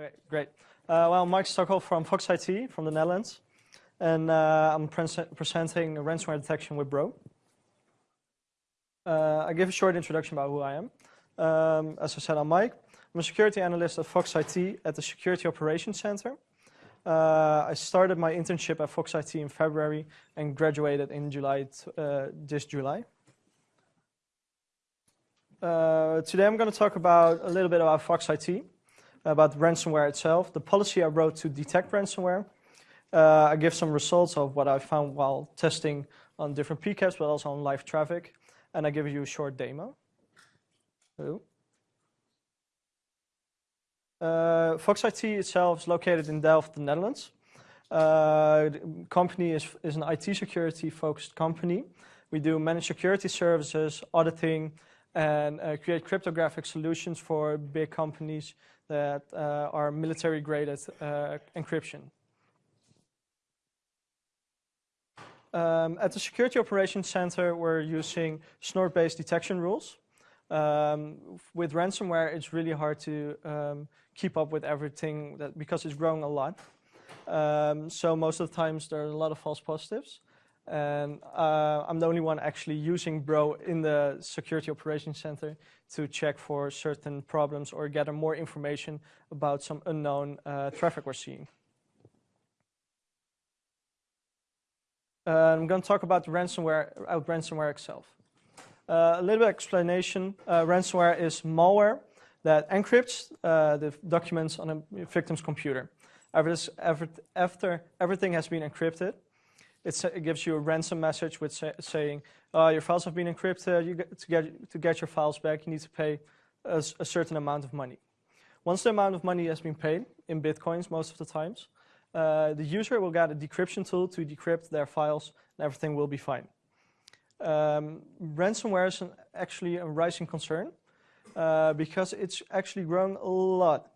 Okay, great. Uh, well, Mike Stockel from Fox IT from the Netherlands, and uh, I'm pre presenting ransomware detection with Bro. Uh, I give a short introduction about who I am. Um, as I said, I'm Mike. I'm a security analyst at Fox IT at the Security Operations Center. Uh, I started my internship at Fox IT in February and graduated in July, uh, this July. Uh, today I'm going to talk about a little bit about Fox IT about ransomware itself, the policy I wrote to detect ransomware. Uh, I give some results of what I found while testing on different PCAPs, but also on live traffic. And I give you a short demo. Hello. Uh, Fox IT itself is located in Delft, the Netherlands. Uh, the company is, is an IT security focused company. We do managed security services, auditing, and uh, create cryptographic solutions for big companies that uh, are military-grade uh, encryption. Um, at the Security Operations Center, we're using snort-based detection rules. Um, with ransomware, it's really hard to um, keep up with everything that, because it's growing a lot. Um, so most of the times there are a lot of false positives. And uh, I'm the only one actually using Bro in the Security Operations Center to check for certain problems or gather more information about some unknown uh, traffic we're seeing. Uh, I'm going to talk about ransomware, uh, ransomware itself. Uh, a little bit of explanation. Uh, ransomware is malware that encrypts the documents on a victim's computer. After everything has been encrypted, it gives you a ransom message with say, saying, uh, your files have been encrypted, you get, to, get, to get your files back, you need to pay a, a, certain amount of money. Once the amount of money has been paid, in bitcoins most of the times, uh, the user will get a decryption tool to decrypt their files and everything will be fine. Um, ransomware is an, actually a rising concern uh, because it's actually grown a lot.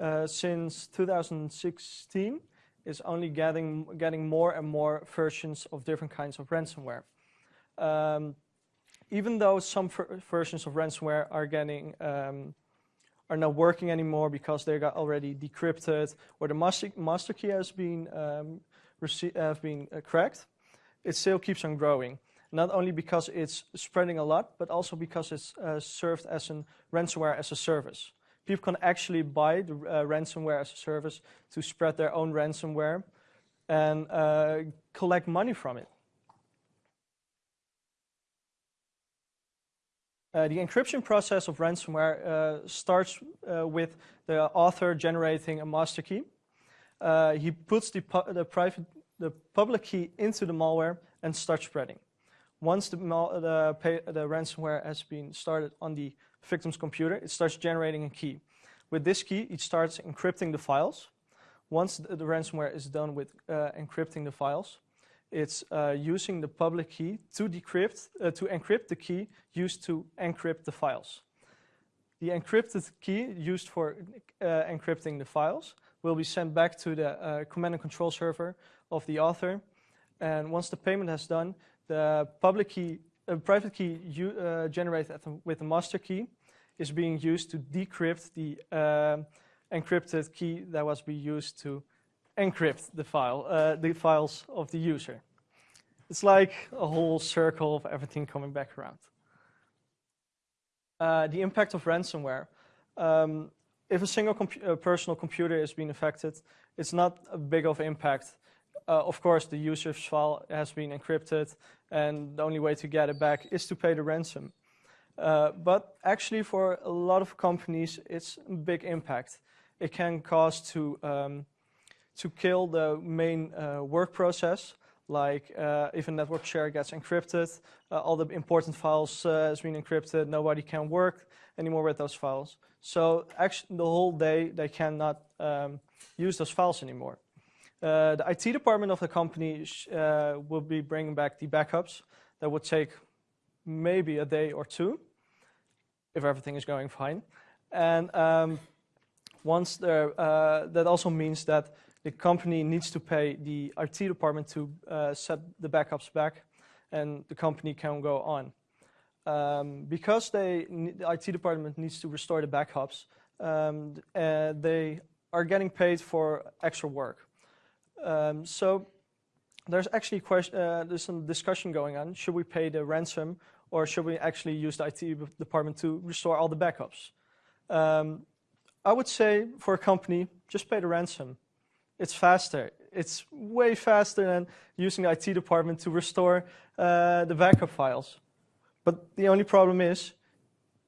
Uh, since 2016, is only getting, getting more and more versions of different kinds of ransomware. Um, even though some versions of ransomware are getting um, are not working anymore because they got already decrypted or the master, master key has been um, have been uh, cracked, it still keeps on growing. Not only because it's spreading a lot, but also because it's uh, served as a ransomware as a service people can actually buy the uh, ransomware as a service to spread their own ransomware and uh, collect money from it. Uh, the encryption process of ransomware uh, starts uh, with the author generating a master key. Uh, he puts the, the, private, the public key into the malware and starts spreading. Once the, the, the ransomware has been started on the victim's computer, it starts generating a key. With this key, it starts encrypting the files. Once the, the ransomware is done with uh, encrypting the files, it's uh, using the public key to decrypt, uh, to encrypt the key used to encrypt the files. The encrypted key used for uh, encrypting the files will be sent back to the uh, command and control server of the author. And once the payment has done, the public key a private key you, uh, generated with the master key is being used to decrypt the uh, encrypted key that was being used to encrypt the file, uh, the files of the user. It's like a whole circle of everything coming back around. Uh, the impact of ransomware. Um, if a single compu personal computer is being affected, it's not a big of impact uh, of course, the user's file has been encrypted, and the only way to get it back is to pay the ransom. Uh, but actually, for a lot of companies, it's a big impact. It can cause to um, to kill the main uh, work process. Like uh, if a network share gets encrypted, uh, all the important files uh, has been encrypted. Nobody can work anymore with those files. So actually, the whole day they cannot um, use those files anymore. Uh, the IT department of the company uh, will be bringing back the backups. That would take maybe a day or two, if everything is going fine. And um, once there, uh, that also means that the company needs to pay the IT department to uh, set the backups back, and the company can go on. Um, because they, the IT department needs to restore the backups, um, uh, they are getting paid for extra work. Um, so there's actually question, uh, there's some discussion going on. Should we pay the ransom or should we actually use the IT department to restore all the backups? Um, I would say for a company, just pay the ransom. It's faster. It's way faster than using the IT department to restore uh, the backup files. But the only problem is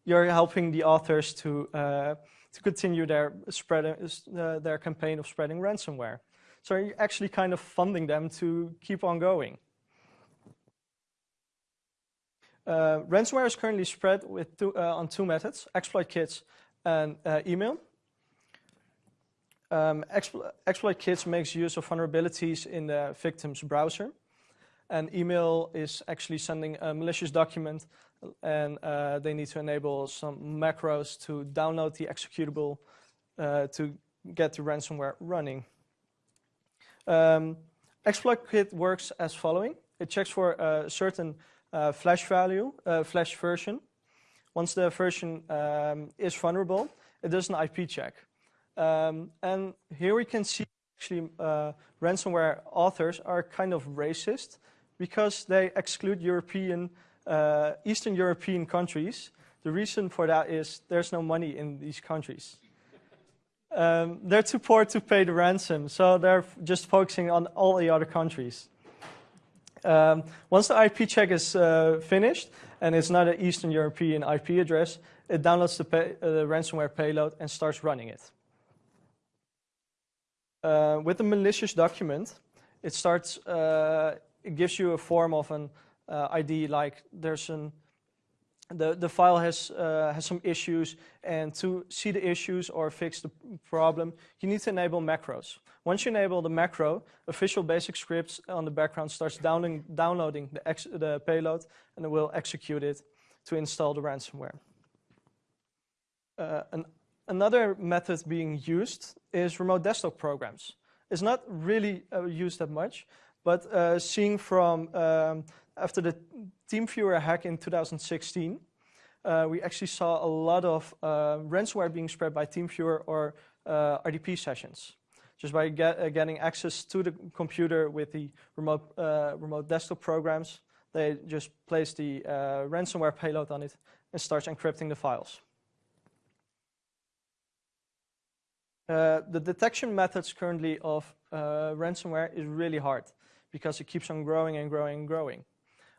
you're helping the authors to, uh, to continue their, spread, uh, their campaign of spreading ransomware. So you're actually kind of funding them to keep on going. Uh, ransomware is currently spread with two, uh, on two methods, exploit kits and uh, email. Um, explo exploit kits makes use of vulnerabilities in the victim's browser. And email is actually sending a malicious document and uh, they need to enable some macros to download the executable uh, to get the ransomware running. Um, exploit kit works as following. It checks for a certain uh, flash value, uh, flash version. Once the version um, is vulnerable, it does an IP check. Um, and here we can see actually uh, ransomware authors are kind of racist because they exclude European, uh, Eastern European countries. The reason for that is there's no money in these countries. Um, they're too poor to pay the ransom, so they're just focusing on all the other countries. Um, once the IP check is uh, finished, and it's not an Eastern European IP address, it downloads the, pay, uh, the ransomware payload and starts running it. Uh, with the malicious document, it starts, uh, it gives you a form of an uh, ID like there's an the, the file has, uh, has some issues and to see the issues or fix the problem, you need to enable macros. Once you enable the macro, Visual Basic scripts on the background starts downloading, downloading the, the payload and it will execute it to install the ransomware. Uh, an, another method being used is remote desktop programs. It's not really uh, used that much, but uh, seeing from um, after the TeamViewer hack in 2016, uh, we actually saw a lot of uh, ransomware being spread by TeamViewer or uh, RDP sessions. Just by get, uh, getting access to the computer with the remote, uh, remote desktop programs, they just place the uh, ransomware payload on it and starts encrypting the files. the detection methods currently of ransomware is really hard because it keeps on growing and growing and growing.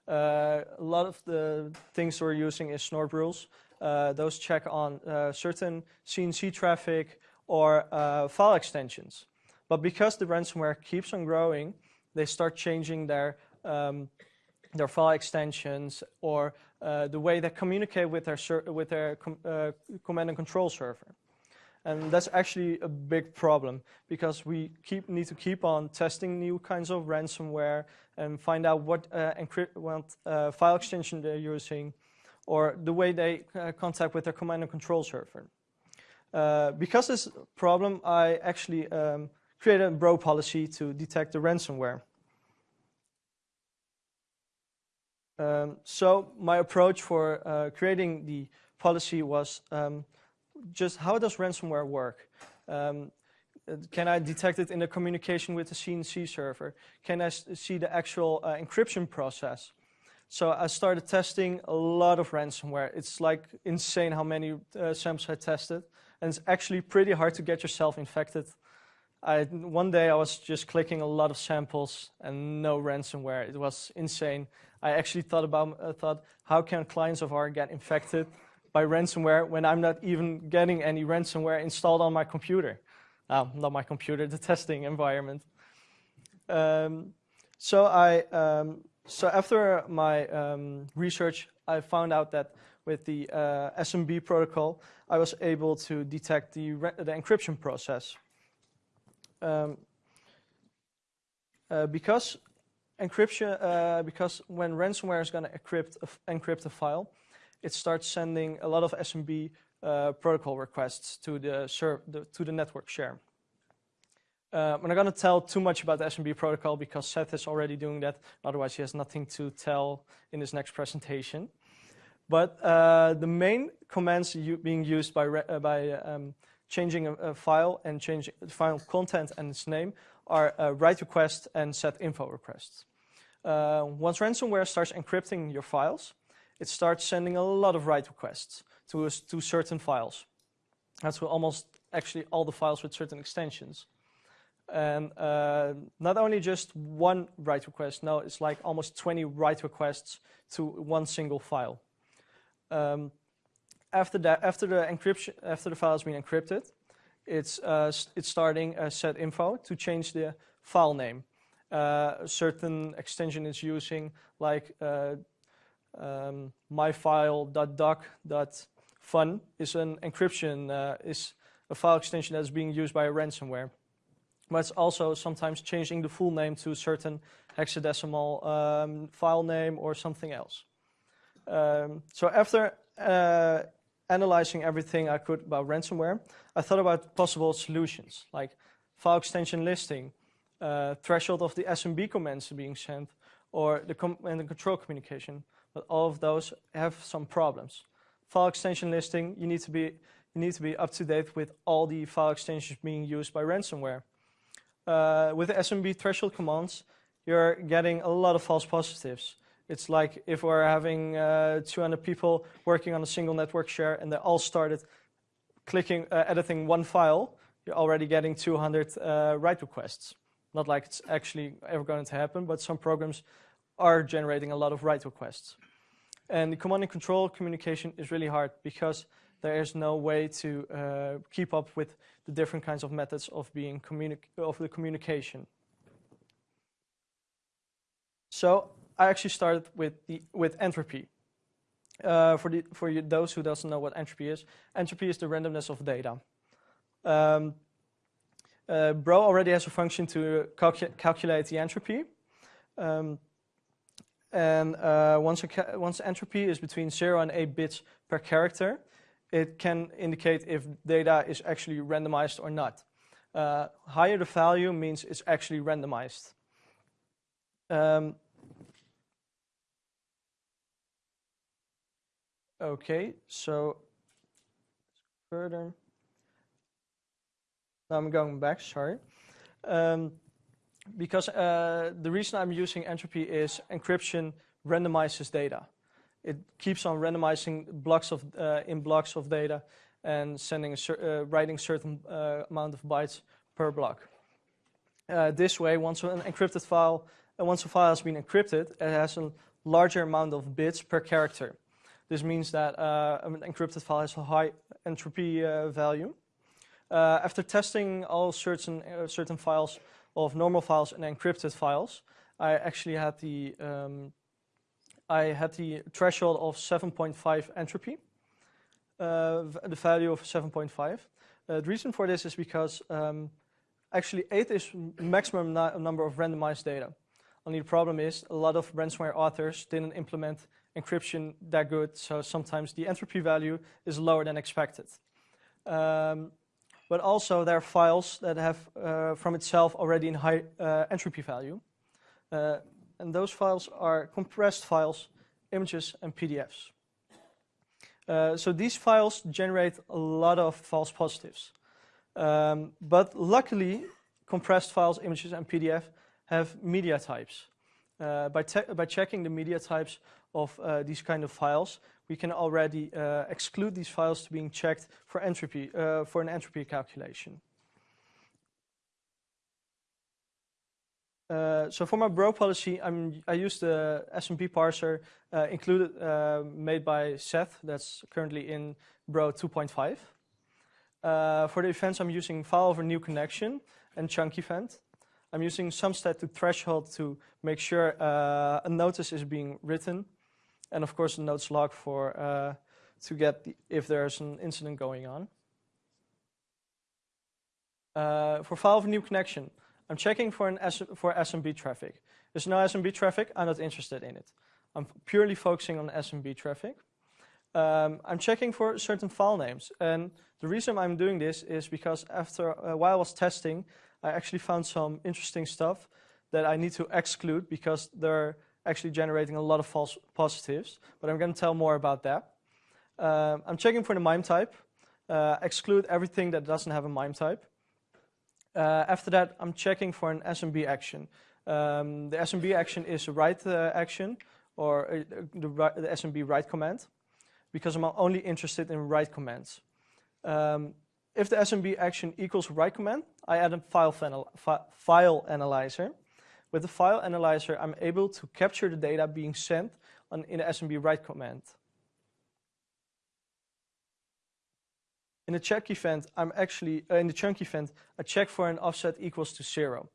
Uh, a lot of the things we're using is snort rules. Uh, those check on uh, certain CNC traffic or uh, file extensions. But because the ransomware keeps on growing, they start changing their um, their file extensions or uh, the way they communicate with their with their com command and control server. And that's actually a big problem because we keep, need to keep on testing new kinds of ransomware and find out what, uh, what uh, file extension they're using or the way they uh, contact with their command and control server. Uh, because this problem, I actually um, created a bro policy to detect the ransomware. Um, so my approach for uh, creating the policy was um, just how does ransomware work? Um, can I detect it in the communication with the CNC server? Can I see the actual uh, encryption process? So I started testing a lot of ransomware. It's like insane how many uh, samples I tested. And it's actually pretty hard to get yourself infected. I, one day I was just clicking a lot of samples and no ransomware. It was insane. I actually thought about, uh, thought, how can clients of ours get infected? By ransomware when I'm not even getting any ransomware installed on my computer. Not my computer, the testing environment. Um, so I, um, so after my um, research, I found out that with the uh, SMB protocol, I was able to detect the, the encryption process. Um, uh, because encryption, uh, because when ransomware is going to encrypt encrypt a file, it starts sending a lot of SMB uh, protocol requests to the, the, to the network share. Uh, I'm not going to tell too much about the SMB protocol because Seth is already doing that. Otherwise, he has nothing to tell in his next presentation. But uh, the main commands being used by, uh, by um, changing a, a file and changing the file content and its name are uh, write request and set info requests. Uh, once ransomware starts encrypting your files, it starts sending a lot of write requests to, to certain files. That's almost actually all the files with certain extensions. And uh, not only just one write request, no, it's like almost 20 write requests to one single file. Um, after that, after the encryption, after the file has been encrypted, it's uh, it's starting a set info to change the file name. Uh, a certain extension is using like uh, um, myfile.doc.fun is an encryption uh, is a file extension that is being used by a ransomware. But it's also sometimes changing the full name to a certain hexadecimal um, file name or something else. Um, so after uh, analyzing everything I could about ransomware, I thought about possible solutions like file extension listing, uh, threshold of the SMB commands being sent, or the and control communication. But all of those have some problems. File extension listing, you need to be you need to be up to date with all the file extensions being used by ransomware. Uh, with SMB threshold commands, you're getting a lot of false positives. It's like if we're having uh, 200 people working on a single network share and they all started clicking, uh, editing one file, you're already getting 200 uh, write requests. Not like it's actually ever going to happen, but some programs are generating a lot of write requests. And the command and control communication is really hard because there is no way to uh, keep up with the different kinds of methods of being of the communication. So I actually started with the with entropy. Uh, for the for you, those who doesn't know what entropy is, entropy is the randomness of data. Um, uh, Bro already has a function to calcu calculate the entropy. Um, and uh, once, once entropy is between 0 and 8 bits per character, it can indicate if data is actually randomized or not. Uh, higher the value means it's actually randomized. Um, Okay, so further. Now I'm going back, sorry. Um, because uh, the reason I'm using entropy is encryption randomizes data. It keeps on randomizing blocks of uh, in blocks of data and sending a uh, writing certain uh, amount of bytes per block. Uh, this way, once an encrypted file, uh, once a file has been encrypted, it has a larger amount of bits per character. This means that an encrypted file has a high entropy value. After testing all certain, certain files of normal files and encrypted files, I actually had the, um, I had the threshold of 7.5 entropy, uh, the value of 7.5. Uh, the reason for this is because um, actually 8 is maximum number of randomized data. Only the problem is a lot of ransomware authors didn't implement encryption that good, so sometimes the entropy value is lower than expected. Um, but also there are files that have uh, from itself already in high uh, entropy value. Uh, and those files are compressed files, images, and PDFs. Uh, so these files generate a lot of false positives. Um, but luckily, compressed files, images, and PDF have media types. Uh, by, by checking the media types of uh, these kind of files, we can already uh, exclude these files to being checked for entropy, uh, for an entropy calculation. Uh, so for my bro policy, I'm, I use the SMB parser uh, included, uh, made by Seth, that's currently in bro 2.5. for the events, I'm using file over new connection and chunk event. I'm using some sumstat to threshold to make sure a notice is being written and of course the notice log for uh, to get the, if there's an incident going on. Uh, for file of new connection, I'm checking for an S for SMB traffic. There's no SMB traffic, I'm not interested in it. I'm purely focusing on SMB traffic. Um, I'm checking for certain file names. And the reason I'm doing this is because after uh, while I was testing, I actually found some interesting stuff that I need to exclude because they're actually generating a lot of false positives, but I'm going to tell more about that. Um, I'm checking for the MIME type. uh, exclude everything that doesn't have a MIME type. Uh, after that, I'm checking for an SMB action. Um, the SMB action is a write uh, action or uh, the, the, SMB write command because I'm only interested in write commands. Um, if the SMB action equals write command, I add a file, file analyzer. With the file analyzer, I'm able to capture the data being sent on, in the SMB write command. In the check event, I'm actually, uh, in the chunk event, I check for an offset equals to zero.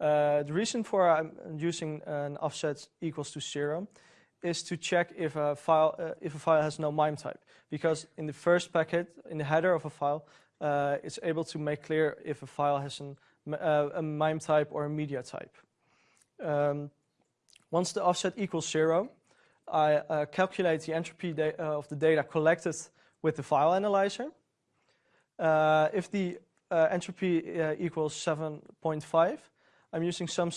Uh, the reason for I'm using an offset equals to zero is to check if a file uh, if a file has no MIME type, because in the first packet, in the header of a file, uh, it's able to make clear if a file has an, uh, a MIME type or a media type. Um, once the offset equals zero, I uh, calculate the entropy of the data collected with the file analyzer. Uh, if the uh, entropy uh, equals 7.5, I'm using some.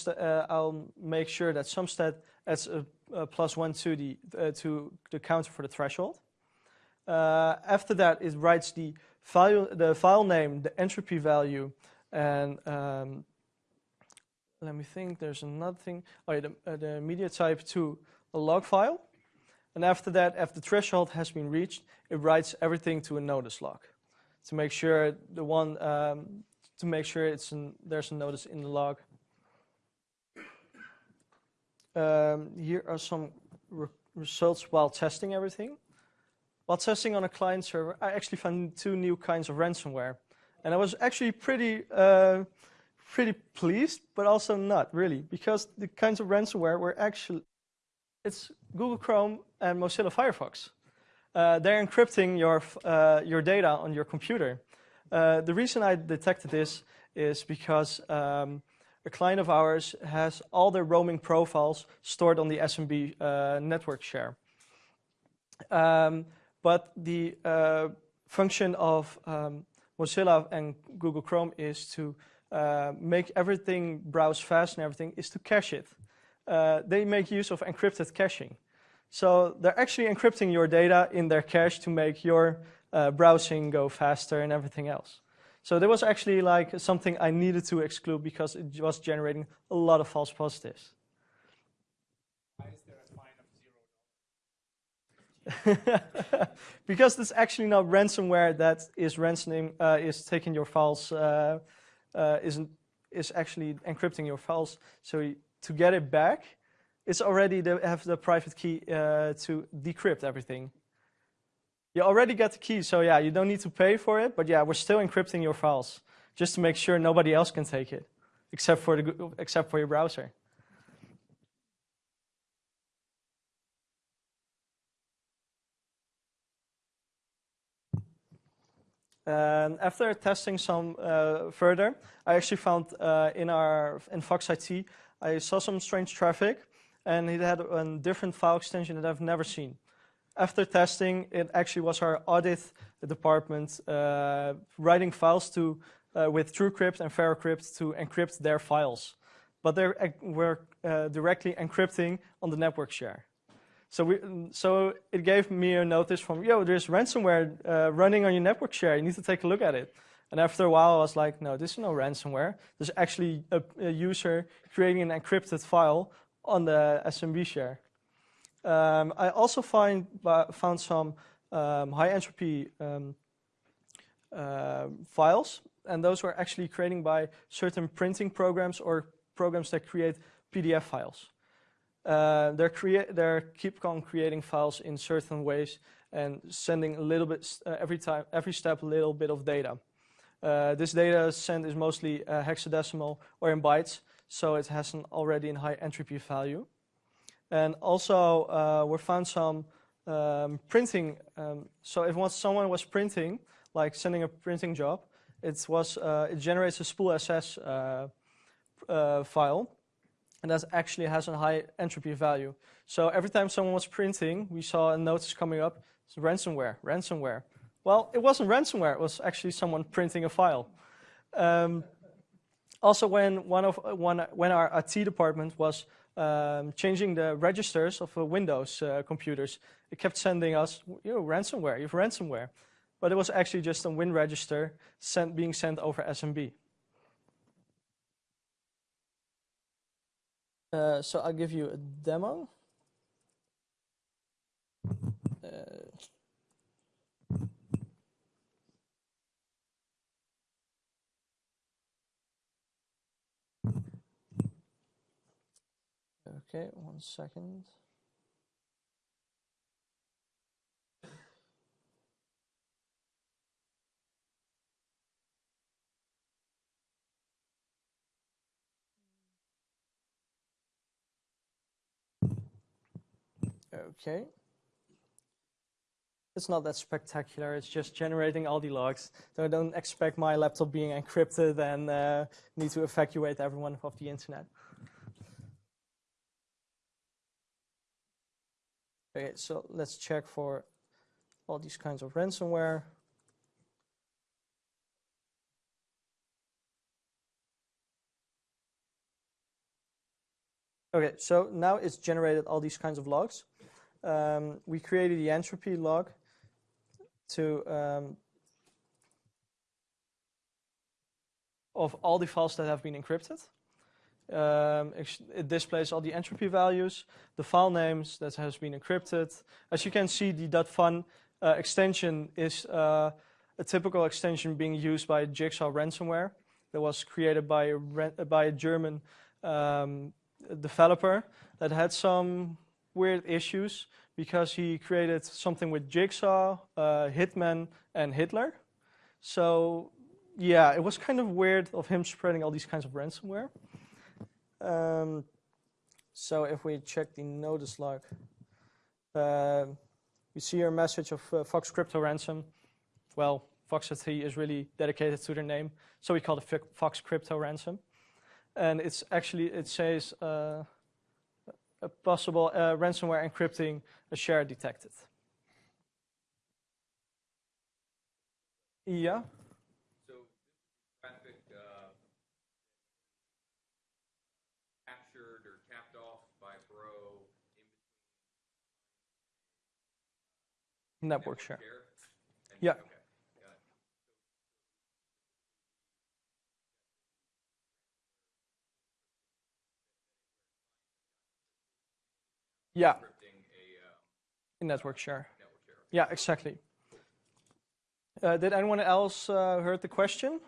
I'll make sure that SumStat adds a, a plus one to the to the counter for the threshold. after that, it writes the file the file name, the entropy value, and um, let me think. There's another thing. Oh, yeah, the, uh, the media type to a log file. And after that, after the threshold has been reached, it writes everything to a notice log to make sure the one um, to make sure it's an, there's a notice in the log. Um, here are some re results while testing everything. While testing on a client server, I actually found two new kinds of ransomware, and I was actually pretty uh, pretty pleased, but also not really, because the kinds of ransomware were actually it's Google Chrome and Mozilla Firefox uh, they're encrypting your, uh, your data on your computer. Uh, the reason I detected this is because um, a client of ours has all their roaming profiles stored on the SMB uh, network share. Um, but the uh, function of um, Mozilla and Google Chrome is to uh, make everything browse fast and everything is to cache it. they make use of encrypted caching. So they're actually encrypting your data in their cache to make your uh, browsing go faster and everything else. So there was actually like something I needed to exclude because it was generating a lot of false positives. Because it's actually not ransomware that is ransoming, uh, is taking your files, uh, uh, isn't, is actually encrypting your files. So to get it back, it's already the, have the private key uh, to decrypt everything. You already got the key, so yeah, you don't need to pay for it, but yeah, we're still encrypting your files just to make sure nobody else can take it, except for, the, except for your browser. And after testing some uh, further, I actually found uh, in our in Fox IT, I saw some strange traffic and it had a different file extension that I've never seen. After testing, it actually was our audit department uh, writing files to with TrueCrypt and VeraCrypt to encrypt their files, but they were uh, directly encrypting on the network share. So, we, so it gave me a notice from, yo, there's ransomware uh, running on your network share. You need to take a look at it. And after a while, I was like, no, this is no ransomware. There's actually a, a user creating an encrypted file on the SMB share. Um, I also find, found some um, high entropy um, uh, files, and those were actually created by certain printing programs or programs that create PDF files. Uh, they're, they're keep on creating files in certain ways and sending a little bit uh, every time, every step, a little bit of data. Uh, this data sent is mostly uh, hexadecimal or in bytes, so it has an already high entropy value. And also, uh, we found some um, printing. Um, so if once someone was printing, like sending a printing job, it was it generates a spool SS file, and that actually has a high entropy value. So every time someone was printing, we saw a notice coming up: it's ransomware, ransomware. Well, it wasn't ransomware; it was actually someone printing a file. Um, also, when one of one, when our IT department was um, changing the registers of uh, Windows uh, computers, it kept sending us, you know, ransomware, you have ransomware. but it was actually just a win register sent, being sent over SMB. Uh, so I'll give you a demo. Uh, okay, one second. Okay. It's not that spectacular. It's just generating all the logs. So I don't expect my laptop being encrypted and uh, need to evacuate everyone off the internet. Okay, so let's check for all these kinds of ransomware. Okay, so now it's generated all these kinds of logs um, we created the entropy log to um, of all the files that have been encrypted. Um, it displays all the entropy values, the file names that has been encrypted. As you can see, the .fun uh, extension is uh, a typical extension being used by Jigsaw ransomware that was created by a, by a German um, developer that had some weird issues because he created something with Jigsaw, uh, Hitman, and Hitler. So yeah, it was kind of weird of him spreading all these kinds of ransomware. Um, so if we check the notice log, uh, we see a message of uh, Fox Crypto Ransom. Well, Fox IT is really dedicated to their name, so we call it Fox Crypto Ransom. And it's actually, it says, uh, a possible uh, ransomware encrypting a share detected. Yeah. So traffic uh, captured or capped off by Bro network, network share. share? yeah. Okay. Yeah. A, um, network share. Network share. Yeah, exactly. Uh, did anyone else uh, heard the question?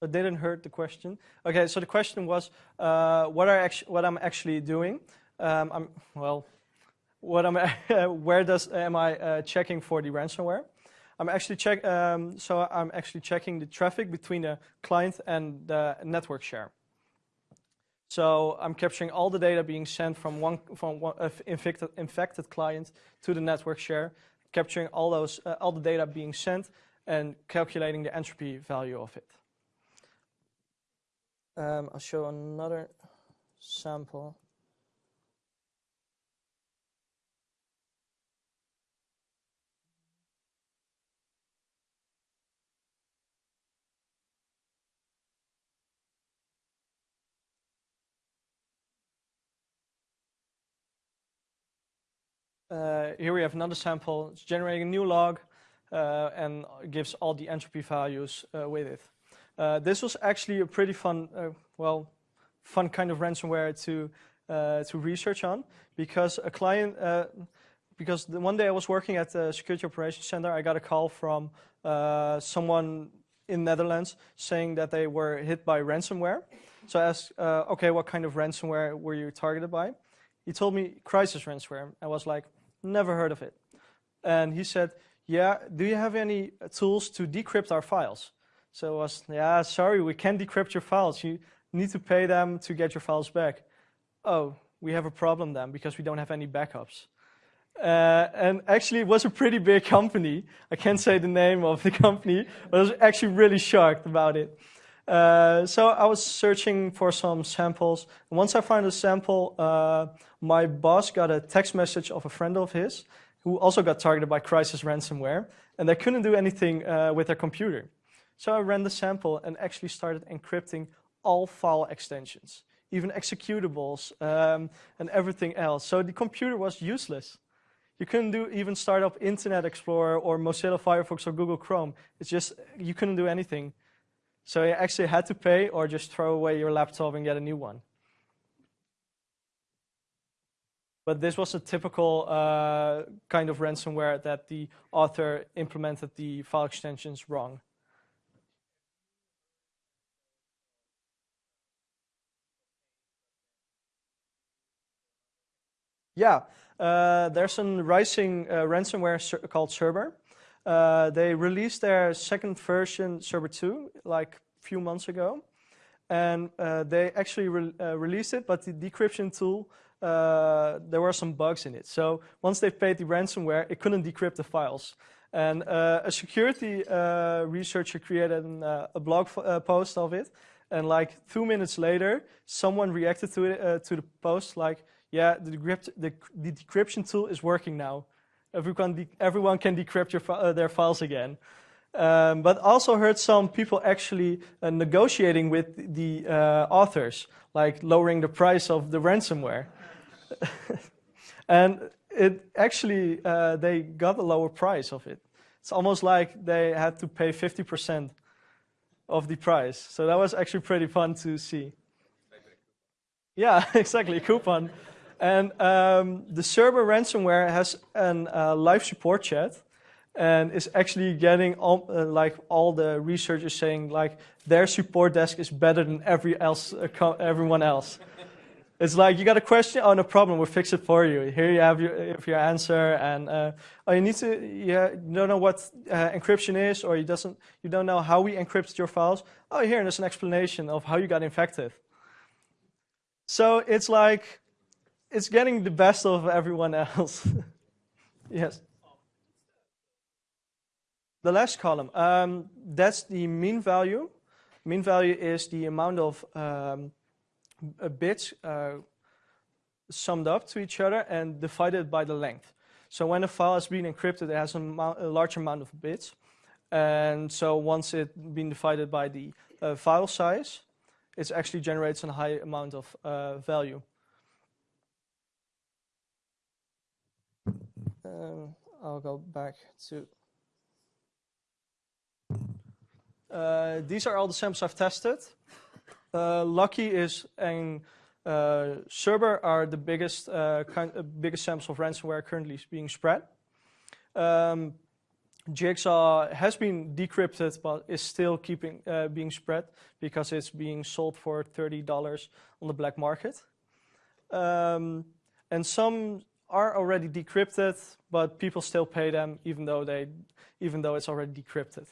Or didn't heard the question? Okay, so the question was uh, what are what I'm actually doing. Um, I'm well, what am I, where does am I uh, checking for the ransomware? I'm actually check. Um, so I'm actually checking the traffic between the client and the network share. So I'm capturing all the data being sent from one from one uh, infected, infected client to the network share, capturing all those uh, all the data being sent and calculating the entropy value of it. Um, I'll show another sample. Uh, here we have another sample. It's generating a new log uh, and gives all the entropy values uh, with it. Uh, this was actually a pretty fun, uh, well, fun kind of ransomware to uh, to research on because a client, because the one day I was working at the Security Operations Center, I got a call from someone in Netherlands saying that they were hit by ransomware. So I asked, okay, what kind of ransomware were you targeted by? He told me Crysis ransomware. I was like, never heard of it. And he said, yeah, do you have any tools to decrypt our files? So I was, yeah, sorry, we can't decrypt your files. You need to pay them to get your files back. Oh, we have a problem then because we don't have any backups. Uh, and actually it was a pretty big company. I can't say the name of the company, but I was actually really shocked about it. Uh, so I was searching for some samples. Once I found a sample, uh, my boss got a text message of a friend of his who also got targeted by Crysis ransomware, and they couldn't do anything uh, with their computer. So I ran the sample and actually started encrypting all file extensions, even executables um, and everything else. So the computer was useless. You couldn't do even start up Internet Explorer or Mozilla Firefox or Google Chrome. It's just you couldn't do anything. So you actually had to pay or just throw away your laptop and get a new one. But this was a typical uh, kind of ransomware that the author implemented the file extensions wrong. Yeah, uh, there's a rising uh, ransomware called Cerber. Uh, they released their second version, Cerber 2, like a few months ago. And uh, they actually re uh, released it, but the decryption tool, uh, there were some bugs in it. So once they paid the ransomware, it couldn't decrypt the files. And a security researcher created an, a blog post of it. And like two minutes later, someone reacted to it, to the post like, yeah, the, decrypt, the, the decryption tool is working now. Everyone, everyone can decrypt your, uh, their files again. Um, but also heard some people actually uh, negotiating with the uh, authors, like lowering the price of the ransomware. and it actually, uh, they got a lower price of it. It's almost like they had to pay 50% of the price. So that was actually pretty fun to see. Yeah, exactly, coupon. And um, the Cerber ransomware has a uh, live support chat and is actually getting all, uh, like all the researchers saying like their support desk is better than every else, uh, everyone else. it's like you got a question, oh no problem, we'll fix it for you. Here you have your, your answer, and uh, oh you need to, yeah, you don't know what uh, encryption is, or you doesn't, you don't know how we encrypted your files. Oh here, there's an explanation of how you got infected. So it's like it's getting the best of everyone else. yes. The last column, um, that's the mean value. Mean value is the amount of um, bits uh, summed up to each other and divided by the length. So when a file has been encrypted, it has a, a large amount of bits. And so once it's been divided by the uh, file size, it actually generates a high amount of uh, value. Um, I'll go back to. Uh, these are all the samples I've tested. Uh, Locky is and uh, Cerber are the biggest uh, kind, uh, biggest samples of ransomware currently being spread. Um, Jigsaw has been decrypted, but is still keeping uh, being spread because it's being sold for thirty dollars on the black market. Um, and some are already decrypted, but people still pay them even though they, even though it's already decrypted.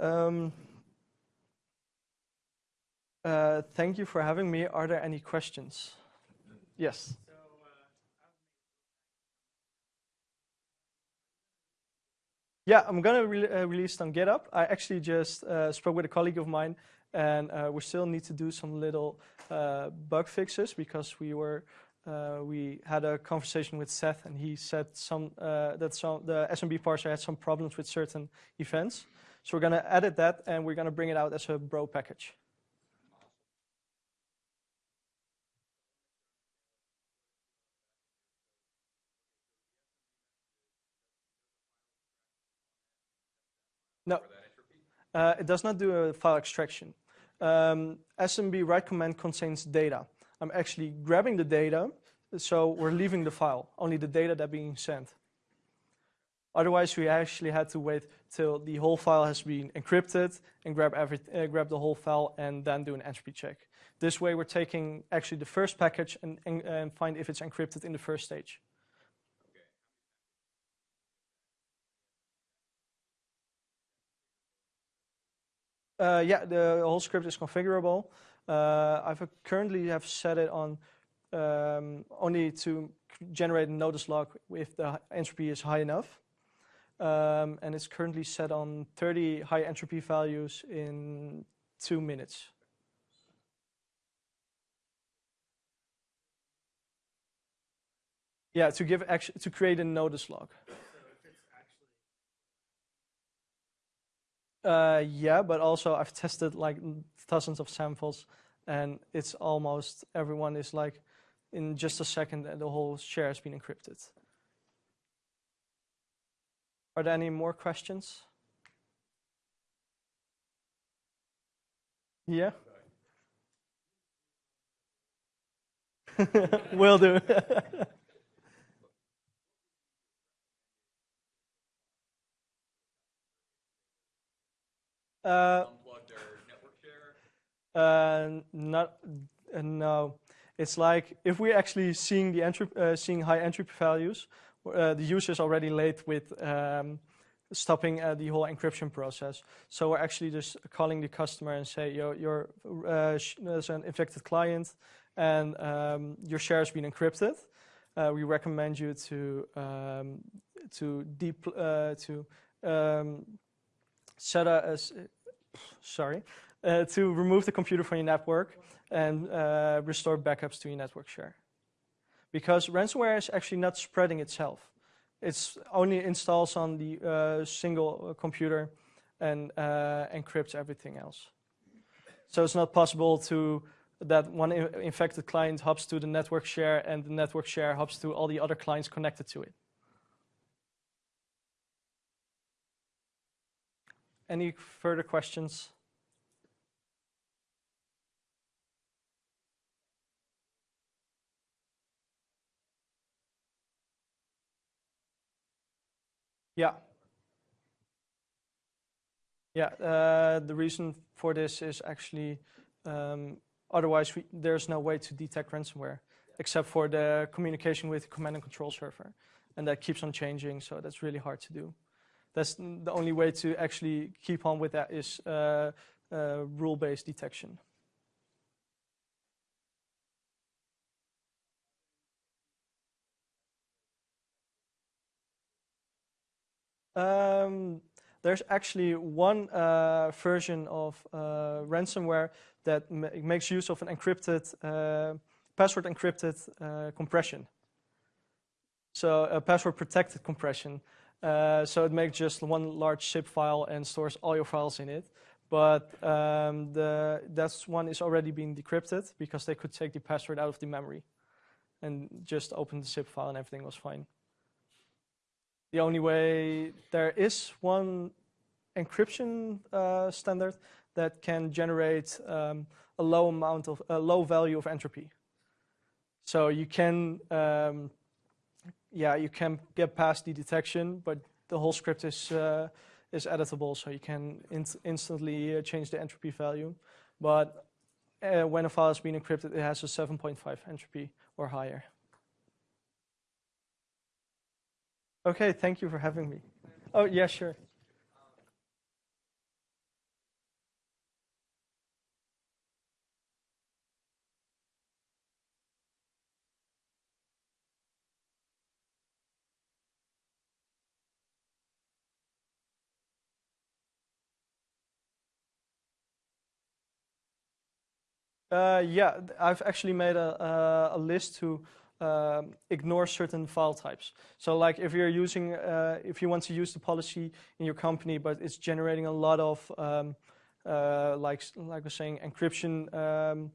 Um, uh, thank you for having me. Are there any questions? Yes. Yeah, I'm gonna re uh, release on GitHub. I actually just uh, spoke with a colleague of mine, and uh, we still need to do some little uh, bug fixes because we were uh, we had a conversation with Seth, and he said some uh, that some the SMB parser had some problems with certain events. So we're going to edit that, and we're going to bring it out as a bro package. No, uh, it does not do a file extraction. Um, SMB write command contains data. I'm actually grabbing the data, so we're leaving the file, only the data that being sent. Otherwise, we actually had to wait till the whole file has been encrypted and grab, every, uh, grab the whole file and then do an entropy check. This way, we're taking actually the first package and, and, and find if it's encrypted in the first stage. Uh, yeah, the whole script is configurable. Uh, I've currently have set it on um, only to generate a notice log if the entropy is high enough. Um, and it's currently set on 30 high entropy values in two minutes. Yeah, to give to create a notice log. Uh, yeah, but also I've tested like thousands of samples and it's almost everyone is like in just a second the whole share has been encrypted. Are there any more questions? Yeah? Will do. uh, network share. Uh, not uh, no. It's like if we're actually seeing the entry, uh, seeing high entropy values, uh, the user is already late with um, stopping uh, the whole encryption process. So we're actually just calling the customer and say, "Yo, you're uh, there's an infected client, and um, your share has been encrypted. Uh, we recommend you to um, to deep uh, to um, set a, sorry." uh, to remove the computer from your network and uh, restore backups to your network share. Because ransomware is actually not spreading itself. It's only installs on the uh, single uh, computer and uh, encrypts everything else. So it's not possible to that one infected client hops to the network share and the network share hops to all the other clients connected to it. Any further questions? Yeah. Yeah, uh, the reason for this is actually um, otherwise we, there's no way to detect ransomware except for the communication with the command and control server. And that keeps on changing, so that's really hard to do. That's the only way to actually keep on with that is uh, uh, rule-based detection. Um, there's actually one uh, version of uh, ransomware that ma- makes use of an encrypted, uh, password encrypted uh, compression. So a password protected compression. Uh, so it makes just one large zip file and stores all your files in it. But um, the that's one is already being decrypted because they could take the password out of the memory and just open the zip file and everything was fine. The only way there is one encryption uh, standard that can generate um, a low amount of a low value of entropy. So you can, um, yeah, you can get past the detection, but the whole script is uh, is editable, so you can inst instantly uh, change the entropy value. But uh, when a file has been encrypted, it has a 7.5 entropy or higher. Okay, thank you for having me. Oh, yeah, sure. Uh, yeah, I've actually made a, a, list to um, ignore certain file types. So, like if you're using, uh, if you want to use the policy in your company, but it's generating a lot of, um, uh, like like I was saying, encryption, um,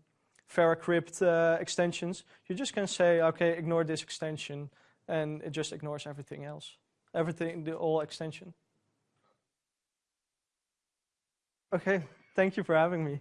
VeraCrypt uh, extensions, you just can say, okay, ignore this extension, and it just ignores everything else, everything, the whole extension. Okay, thank you for having me.